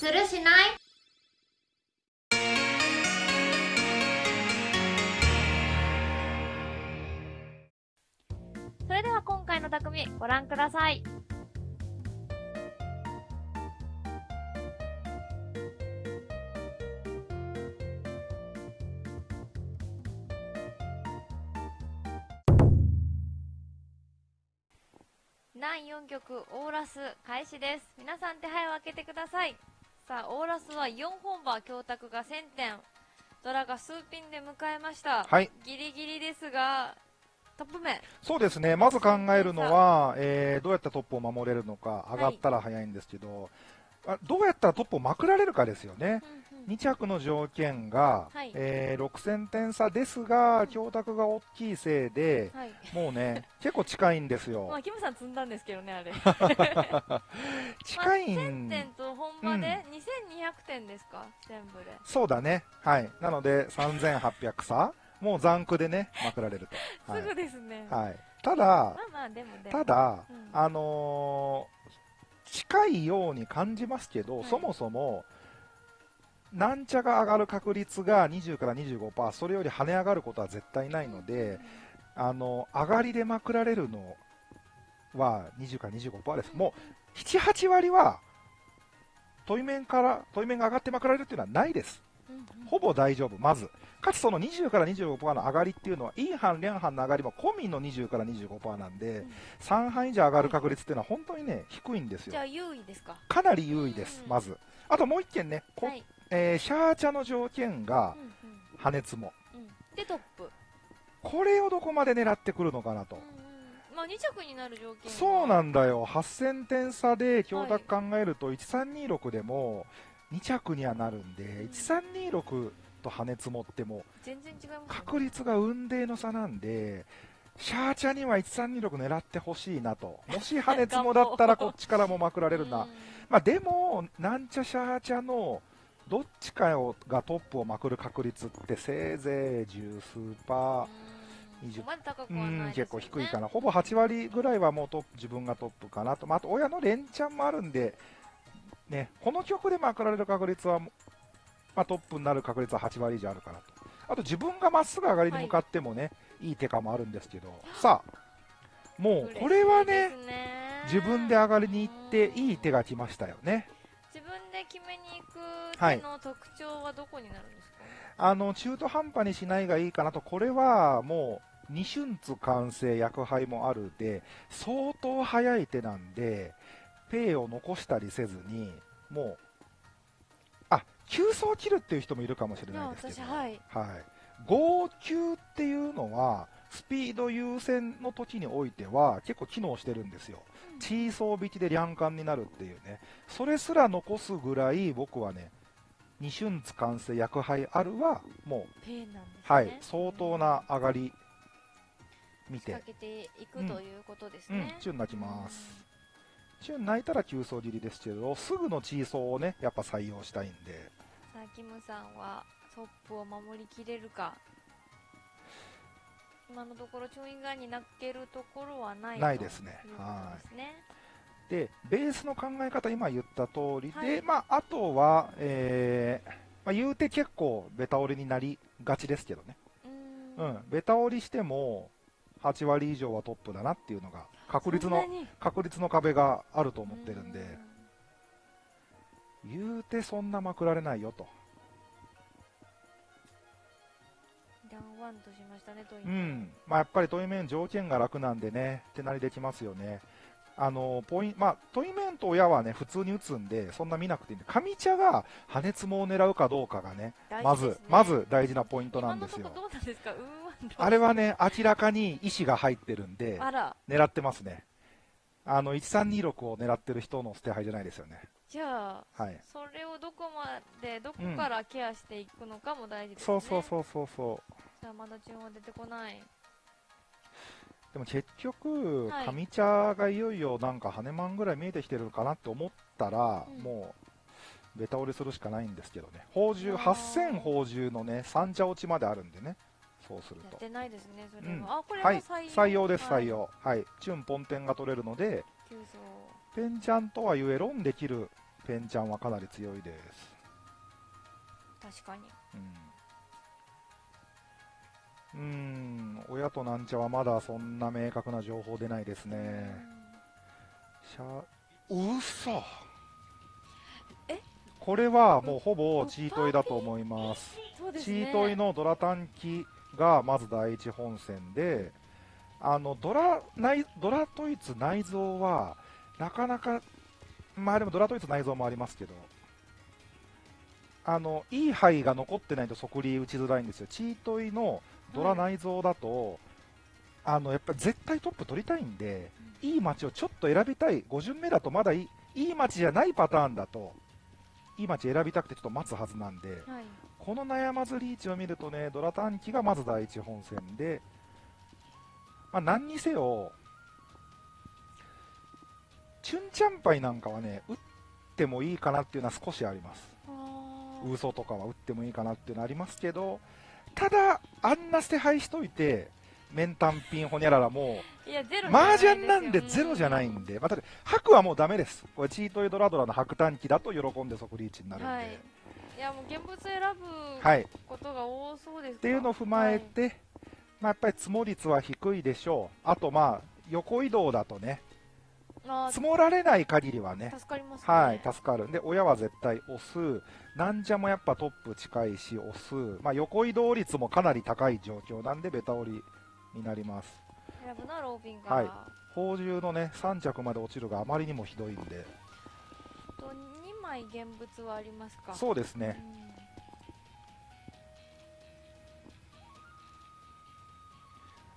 するしない？それでは今回の匠ご覧ください。南4曲オーラス開始です。皆さん手配を開けてください。さあ、オーラスは4本馬強卓が1000点。ドラが数ピンで迎えました。はい。ギリギリですが、トップ面。そうですね、まず考えるのは、えーどうやったらトップを守れるのか、上がったら早いんですけど、あどうやったらトップをまくられるかですよね。うんうん2着の条件が、はいえー6000点差ですが、強卓が大きいせいで、はい。もうね、結構近いんです まよあ、。キムさん積んだんですけどね、あれ。近い1000ん、点と本場で2200点ですか、全部で。そうだね。はい。なので、3800差もう残区でね、まくられると。はいすぐですね。はい、ただま、あまあ、でもでも。ただ、うんあのー近いように感じますけど、はいそもそも、なんちゃが上がる確率が20から25%、それより跳ね上がることは絶対ないので、あの上がりでまくられるのは20から25%です。もう7、8割は、問い面から、問い面が上がってまくられるっていうのはないです。ほぼ大丈夫、まず。かつその20から25%の上がりっていうのは、イーハン、リャンハンの上がりも込みの20から25%なんで、うん3半以上上がる確率っていうのは本当にね、低いんですよじゃ。あ、優位ですか？かなり優位ですう、んまず。あともう一件ね、こはい。えーシャーチャの条件がうんうん。破熱も。うん。で、トップ。これをどこまで狙ってくるのかなと。うん。うん。まあ、2着になる条件は。そうなんだよ、8000点差で強奪考えると、1326でも2着にはなるんで、ん。1326と破熱もっても、全然違いますよね。確率が雲泥の差なんで、シャーチャには1326狙ってほしいなと、もし破熱もだったらこっちからもまくられるな、うん。まあ、でも、なんちゃシャーチャのどっちかをがトップをまくる確率ってせいぜい十数パー。うん。20そこまで高くうはないん、結構低いかな、ほぼ8割ぐらいはもうトップ自分がトップかなと、まあ、あと親の連チャンもあるんで、ね、この曲でまくられる確率は、まあ、トップになる確率は8割以上あるかなと、あと自分がまっすぐ上がりに向かってもね、い、い手かもあるんですけど、さあ、もうこれはね、ね。自分で上がりに行って、うんいい手が来ましたよね。自分で決めに行くはい手の特徴はどこになるんですか、あの中途半端にしないがいいかなと、これはもう、二春津完成、薬杯もあるで、相当早い手なんで、ペイを残したりせずに、もう、あ急走切るっていう人もいるかもしれないですけど、私はい。はい、号球っていうのは、スピード優先の時においては、結構機能してるんですよ。チーソー引きで両冠になるっていうね、それすら残すぐらい、僕はね、二春津完成、薬杯あるは、もう、ね、はい、相当な上がり見て。けていくうんということですうんね、、チュン泣きます。チュン泣いたら急走切りですけど、すぐのチーソーをね、やっぱ採用したいんで、さあキムさんはトップを守りきれるか今のところチョン以外に泣けるところはないないですね。とい。でベースの考え方、今言った通りで、はい。まあ、あとは、えーまあ、言うて結構、ベタ折りになりがちですけどね、うん。ん、ベタ折りしても、8割以上はトップだなっていうのが、確率の確率の壁があると思ってるんで、言うてそんなまくられないよと。ダウンワンとしましたねといううん。まあ、やっぱり問い面条件が楽なんでね、手なりできますよね。あの、ポインまあ、問い面と親はね、普通に打つんで、そんな見なくていいんで、上茶が破熱もを狙うかどうかがね、まずまず大事なポイントなんですよすあれはね、明らかに意思が入ってるんで、狙ってますね。あの、1326を狙ってる人の捨て牌じゃないですよね。じゃあはい。それをどこまでどこからケアしていくのかも大事ですね、そうそうそうそうそう。さあまだ注文は出てこない。でも結局、はい。上茶がいよいよなんか羽マンぐらい見えてきてるかなって思ったら、うん。もうベタ折りするしかないんですけどね、宝珠、あー。8000宝珠のね、三茶落ちまであるんでね、そうすると。やってないですねそれは、うん。あこれははい。採用、採用です、はい。採用。はい。チュンポンテンが取れるので、ペンちゃんとはいえ、ロンできるペンちゃんはかなり強いです。確かにうん。うーん、親となんちゃはまだそんな明確な情報出ないですね。しゃ、嘘え？これはもうほぼチートイだと思います。ねチートイのドラ短期がまず第一本線で、あのドラ内ドラトイツ内蔵はなかなか、まあでもドラトイツ内蔵もありますけど、あのいい牌が残ってないと即リ打ちづらいんですよ、チートイのドラ内蔵だと、あのやっぱり絶対トップ取りたいんで、いい街をちょっと選びたい、5巡目だとまだいいいい街じゃないパターンだと、いい街選びたくてちょっと待つはずなんで。はいこの悩まずリーチを見るとね、ドラ短期がまず第一本線で、まあ、何にせよ、チュンチャンパイなんかはね、打ってもいいかなっていうのは少しあります。あー。嘘とかは打ってもいいかなっていうのはありますけど、ただ、あんな捨て牌しといて、メンタンピンホニャララもう、麻雀なんでゼロじゃないんんで、また、白はもうダメです。これチートイドラドラの白短期だと喜んで即リーチになるんで。はい。いやもう現物選ぶはい。ことが多そうですかっていうのを踏まえて、まあ、やっぱり積も率は低いでしょう、あと、まあ、横移動だとね、はい、積もられない限りはね。あ、助かりますね。はい、助かる。んで、親は絶対押す、なんじゃもやっぱトップ近いし、押す、まあ、横移動率もかなり高い状況なんで、ベタ折りになります。選ぶなローピンが、はい。宝珠のね、3着まで落ちるがあまりにもひどいんで、と2枚現物はありますか？そうですね、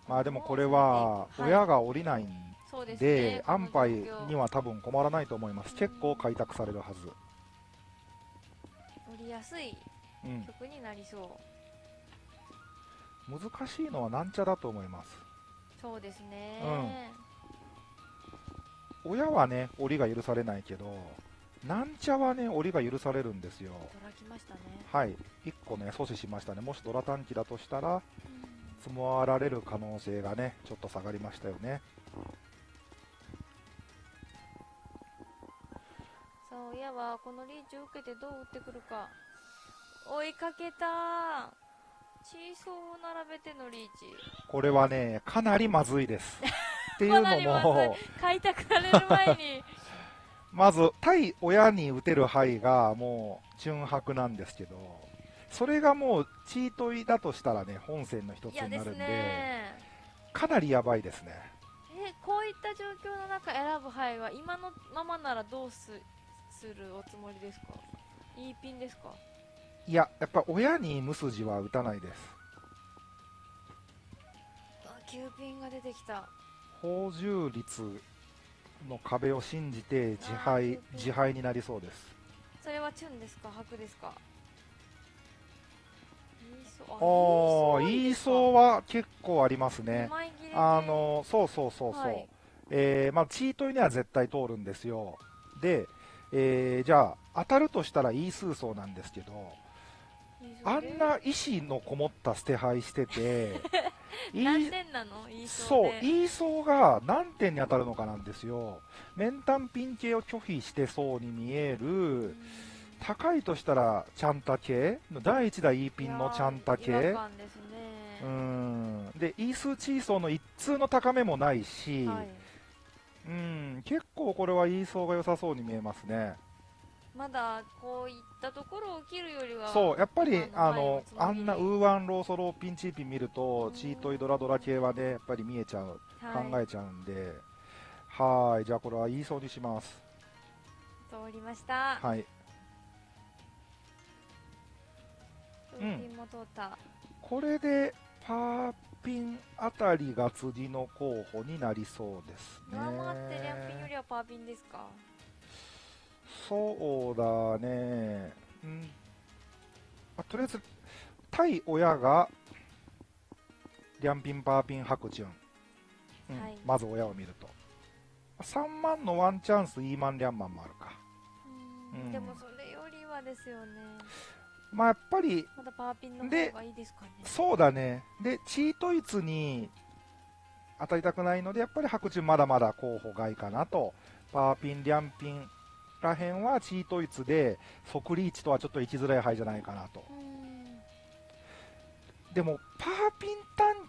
うん。まあでもこれは、はい。親が降りないんそうですでね、安牌にはは多分困らないと思います、結構開拓されるはず。売りやすいうん。曲になりそう、難しいのはなんちゃだと思います。そうですね、親はね檻が許されないけどなんちゃはね檻が許されるんですよ。ドラきましたね、はい。1個ね阻止しましたね。もしドラ短期だとしたら積もられる可能性がねちょっと下がりましたよねこのリーチを受けてどう打ってくるか。追いかけたチーソーを並べてのリーチ。これはねかなりまずいです。っていうのも開拓される前に。まず対親に打てる牌がもう純白なんですけどそれがもうチートイだとしたらね本戦の一つになるんでね。かなりやばいですね。えこういった状況の中選ぶ牌は今のままならどうすするおつもりですか？いいピンですか？いややっぱ親に無筋は打たないです。あ9ピンが出てきた。宝珠率の壁を信じて自敗自敗になりそうです。それはチュンですか？白ですか？ああ言いそうはは結構ありますね。あのそうそうそうそう、はい。えーまあ、チートには絶対通るんですよ。で、えーじゃあ当たるとしたらイースーソーなんですけどあんな意志のこもった捨て牌してて イー何点なの？言いそそうイーソーが何点に当たるのかなんですよ。メンタンピン系を拒否してそうに見える、うん。高いとしたらチャンタ系第1代 E ピンのチャンタいやー違系うーん。でイースーチーソーの一通の高めもないし、はい、うん結構これはイーソーが良さそうに見えますね。まだこういったところを切るよりはそうやっぱりああののあんなウーワンローソローピンチーピン見るとうんチートイドラドラ系はねやっぱり見えちゃうはい、考えちゃうんで。はーいじゃあこれはイーソーにします。通りました。はい。ルーピンも通った、これでパーピンあたりが次の候補になりそうですね。上回ってリャンピンよりはパーピンですか？そうだね、うん。あとりあえず対親がリャンピン、パーピン、白順、うん。はい。まず親を見ると。3万のワンチャンス、イーマン、リャンマンもあるか、うんうん。でもそれよりはですよねまあ、やっぱりまだパーピンので方がいいですかね。そうだね、でチートイツに当たりたくないので、やっぱり白順、まだまだ候補外かなと、パーピン、リャンピン、らへんはチートイツで、即リーチとはちょっと行きづらい牌じゃないかなと。うん。でも、パーピン短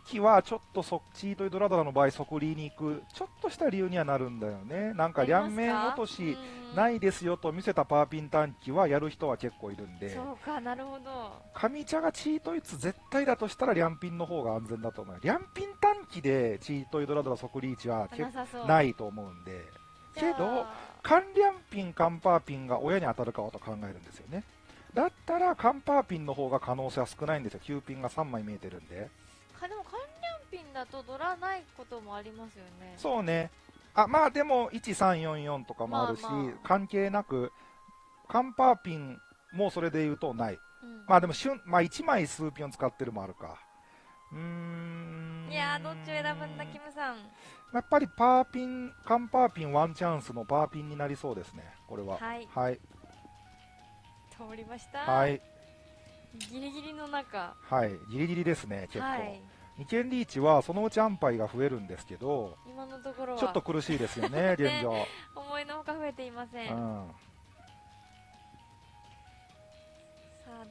期はちょっとそチートイドラドラの場合、即リーに行く、ちょっとした理由にはなるんだよね。なんか、両面落としないですよと見せたパーピン短期はやる人は結構いるんで、そうかなるほど上茶がチートイツ絶対だとしたら、両ピンの方が安全だと思う。両ピン短期でチートイドラドラ即リーチは結ないと思うんで、けど、カンリャンピン、カンパーピンが親に当たるかと考えるんですよね。だったら、カンパーピンの方が可能性は少ないんですよ。9ピンが3枚見えてるんで。だとドラないこともありますよねそうね。あ、まあでも、1344とかもあるし、まあまあ関係なく、カンパーピンもそれで言うとない。うんまあでも、瞬まあ1枚数ピンを使ってるもあるか。うーん。いやーどっちを選ぶんだキムさんやっぱりパーピン、カンパーピンワンチャンスのパーピンになりそうですね。これは。はいはい。通りましたはい。ギリギリの中はい。ギリギリですね、結構。はい二軒リーチはそのうち安牌が増えるんですけど、今のところはちょっと苦しいですよね、現状。思いのほか増えていません、さうん。あ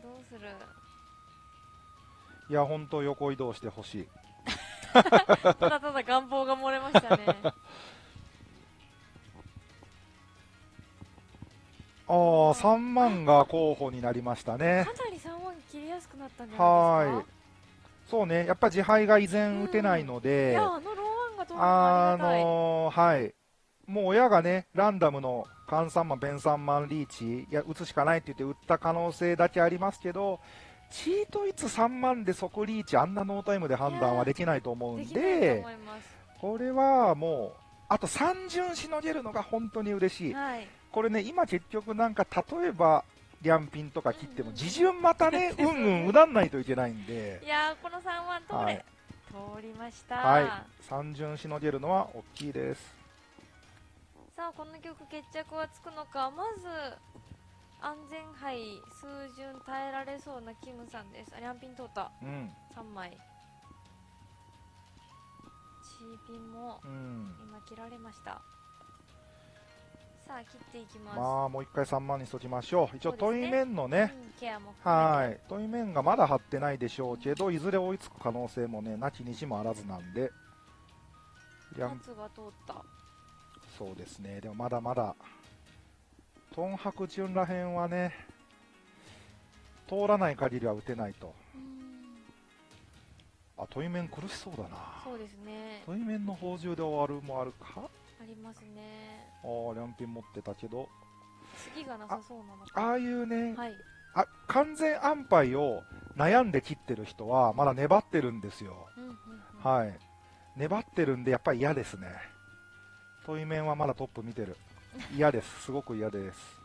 どうする？いや、本当横移動してほしい。ただただ願望が漏れましたね ああ、3万が候補になりましたね。かなり3万切りやすくなったんじゃないですか？はい。そうね、やっぱ自敗が依然打てないのいで、やあのあのーはい。もう親がね、ランダムの換3万、弁3万リーチ、いや、打つしかないって言って打った可能性だけありますけど、チートいつ3万で即リーチ、あんなノータイムで判断はできないと思うんでこれはもう、あと3巡しのげるのが本当に嬉しい。はい。これね、今結局なんか、例えば、リャンピンとか切っても、自順また ね、うんうん、うだんないといけないんで。い、やーこの3万通れ、はい。通りました、はい、3巡しのげるのは大きいです。さあこの曲決着はつくのかまず安全牌数巡耐えられそうなキムさんです。あリャンピン通った。うん、3枚。チーピンもうん。今切られましたさあ切っていきます、まあ、もう一回3万にしときましょう。一応、問い面のね、うんはい、問い面がまだ張ってないでしょうけど、いずれ追いつく可能性もね、なきにしもあらずなんで、夏が通った。そうですね、でもまだまだ、トンハクチュンらへんはね、通らない限りは打てないと。うん。あ、問い面苦しそうだな。そうですね。問い面の宝珠で終わるもあるか？ありますねああ、リャンピン持ってたけど、次がなさそうなのかああいうね、はいあ完全安牌を悩んで切ってる人は、まだ粘ってるんですよ。うんうんうんはい。粘ってるんで、やっぱり嫌ですね。問い面はまだトップ見てる。嫌です。すごく嫌です。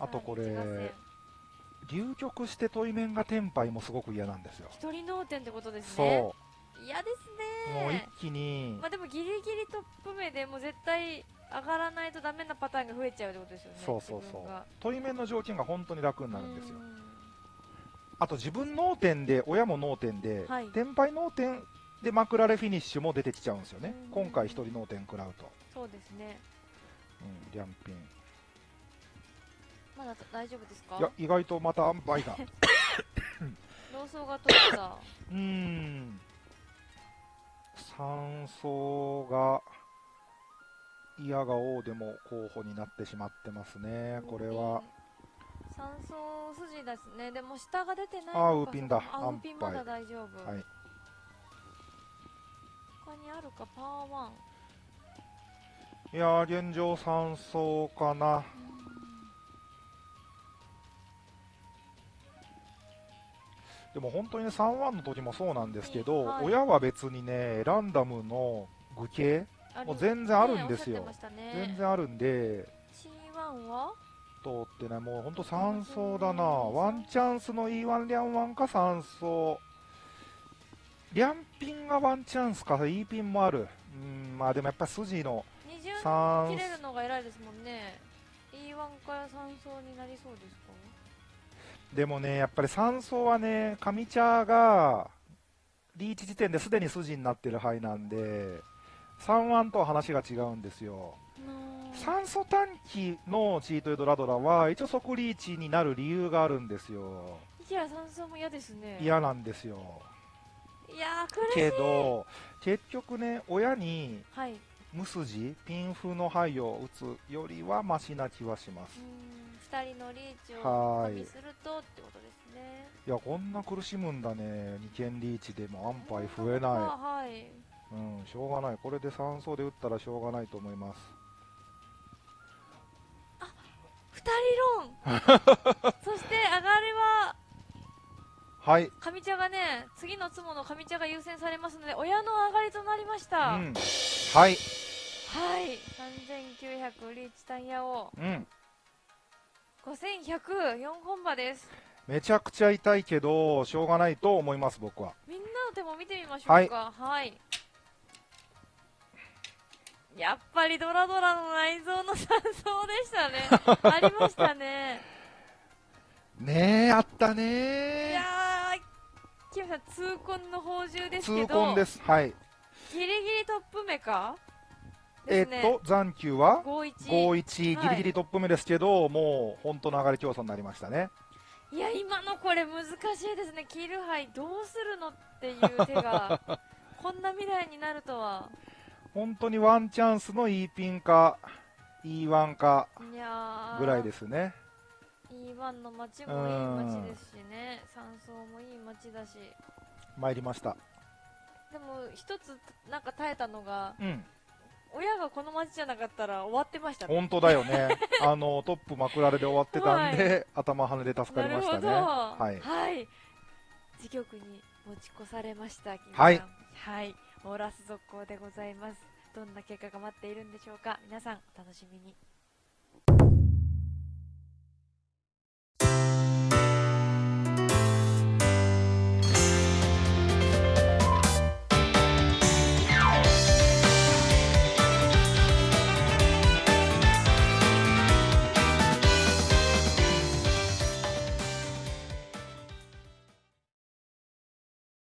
あとこれ、流局して問い面がテンパイもすごく嫌なんですよ。戦一人脳天ってことですそね嫌ですう。もう一ね気にまあでもギリギリトップ目でもう絶対上がらないとダメなパターンが増えちゃうってことですよねそうそうそう自分が。問い面の条件が本当に楽になるんですよう。んあと自分脳天で、親も脳天で、はいテンパイ脳天でマクラレフィニッシュも出てきちゃうんですよねうん。今回一人脳天食らうと。そうですねうん、リャンピン。まだ大丈夫ですか？いや、意外とまた塩梅 が。取ったうーん。酸素が、嫌が王でも候補になってしまってますね。これは。三層筋ですね。でも下が出てない。あウーピンだ。あウーピンまだ安大丈夫、はい。他にあるか？パワーワン。いやー、現状酸素かな。でも本当にね、3-1の時もそうなんですけど、はい。親は別にね、ランダムの具形、あもう全然あるんですよ。ね全然あるんで、C1 は？通ってない、もう本当3走だな、ワンチャンスの E1 リャンワンか3走、リャンピンがワンチャンスか、E ピンもある、うん、まあでもやっぱ筋の二巡3切れるのが偉いですもんね。E1 から3層になりそうですかでもね、やっぱり3走はね、上茶がリーチ時点ですでに筋になってる牌なんで、3ワンとは話が違うんですよ。の酸素短期のチートエドラドラは一応即リーチになる理由があるんですよ。いや酸素も嫌ですね嫌なんですよ。いやけど、結局ね、親にはい無筋、ピンフの肺を打つよりはマシな気はします。うーん2人のリーチを加はい味するとってことですねいや、こんな苦しむんだね。2件リーチでも安牌増えなはいい。うん、しょうがない。これで酸素で打ったらしょうがないと思います。二人論 そして上がりははい。上茶がね次のツモの上茶が優先されますので親の上がりとなりましうた、ん。はい。はい3900リーチタイヤをうん。5104本馬です。めちゃくちゃ痛いけど、しょうがないと思います、僕は。みんなの手も見てみましょうか。はい、やっぱりドラドラの内臓の山荘でしたね。ありましたね。ねえ、あったいねやーキムさん痛恨の宝珠ですけ痛ど恨です。はい。ギリギリトップ目か？えっと、残球は51 5-1、はいギリギリトップ目ですけど、もう本当の上がり競争になりましたね。いや今のこれ難しいですねキルハイどうするのっていう手が こんな未来になるとは本当にワンチャンスの E ピンか E1 かぐらいですね。E1 の街もいい街ですしね山荘もいい街だし参りました。でも一つなんか耐えたのがうん。親がこの街じゃなかったら終わってましたね。本当だよね。あの、トップまくられで終わってたんで、頭跳ねで助かりましたね。はい。はい。自局に持ち越されましたはい。はい。オーラス続行でございます。どんな結果が待っているんでしょうか。皆さんお楽しみに